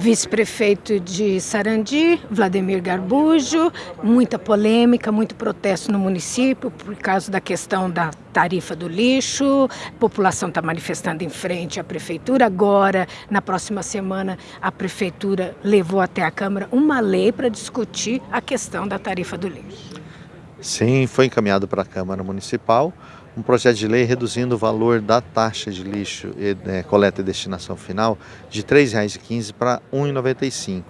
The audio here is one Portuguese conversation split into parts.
vice-prefeito de Sarandi, Vladimir Garbujo, muita polêmica, muito protesto no município por causa da questão da tarifa do lixo, a população está manifestando em frente à prefeitura, agora, na próxima semana, a prefeitura levou até a Câmara uma lei para discutir a questão da tarifa do lixo. Sim, foi encaminhado para a Câmara Municipal um projeto de lei reduzindo o valor da taxa de lixo, e, né, coleta e destinação final, de R$ 3,15 para R$ 1,95.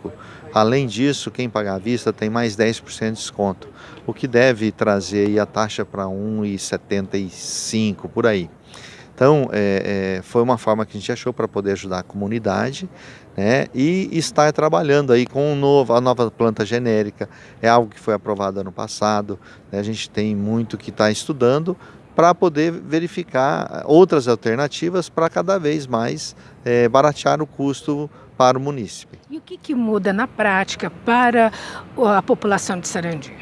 Além disso, quem pagar à vista tem mais 10% de desconto, o que deve trazer a taxa para R$ 1,75 por aí. Então, é, é, foi uma forma que a gente achou para poder ajudar a comunidade né, e estar trabalhando aí com um novo, a nova planta genérica. É algo que foi aprovado ano passado. Né, a gente tem muito que está estudando para poder verificar outras alternativas para cada vez mais é, baratear o custo para o munícipe. E o que, que muda na prática para a população de Sarandi?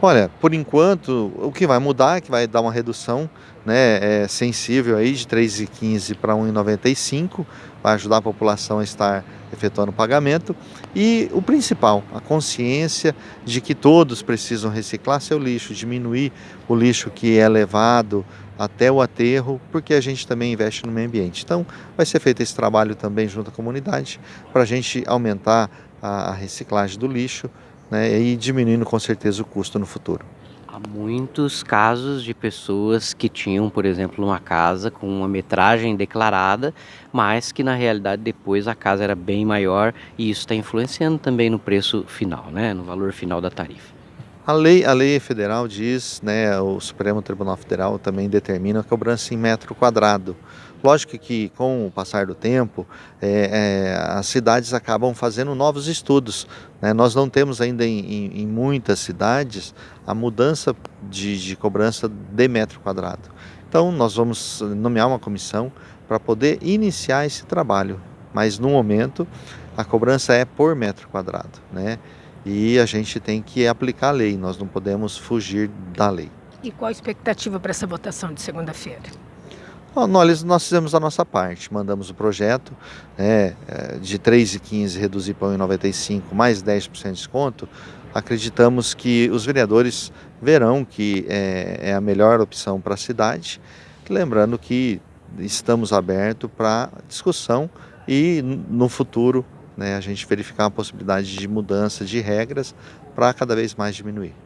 Olha, por enquanto, o que vai mudar é que vai dar uma redução né, é, sensível aí de 3,15 para 1,95, vai ajudar a população a estar efetuando o pagamento. E o principal, a consciência de que todos precisam reciclar seu lixo, diminuir o lixo que é levado até o aterro, porque a gente também investe no meio ambiente. Então, vai ser feito esse trabalho também junto à comunidade, para a gente aumentar a reciclagem do lixo né, e diminuindo com certeza o custo no futuro. Há muitos casos de pessoas que tinham, por exemplo, uma casa com uma metragem declarada, mas que na realidade depois a casa era bem maior e isso está influenciando também no preço final, né, no valor final da tarifa. A lei, a lei federal diz, né, o Supremo Tribunal Federal também determina a cobrança em metro quadrado. Lógico que com o passar do tempo, é, é, as cidades acabam fazendo novos estudos. Né? Nós não temos ainda em, em, em muitas cidades a mudança de, de cobrança de metro quadrado. Então nós vamos nomear uma comissão para poder iniciar esse trabalho. Mas no momento a cobrança é por metro quadrado. Né? E a gente tem que aplicar a lei, nós não podemos fugir da lei. E qual a expectativa para essa votação de segunda-feira? Nós, nós fizemos a nossa parte, mandamos o projeto né, é, de 3,15 reduzir para 1,95 mais 10% de desconto. Acreditamos que os vereadores verão que é, é a melhor opção para a cidade. Lembrando que estamos abertos para discussão e no futuro né, a gente verificar a possibilidade de mudança de regras para cada vez mais diminuir.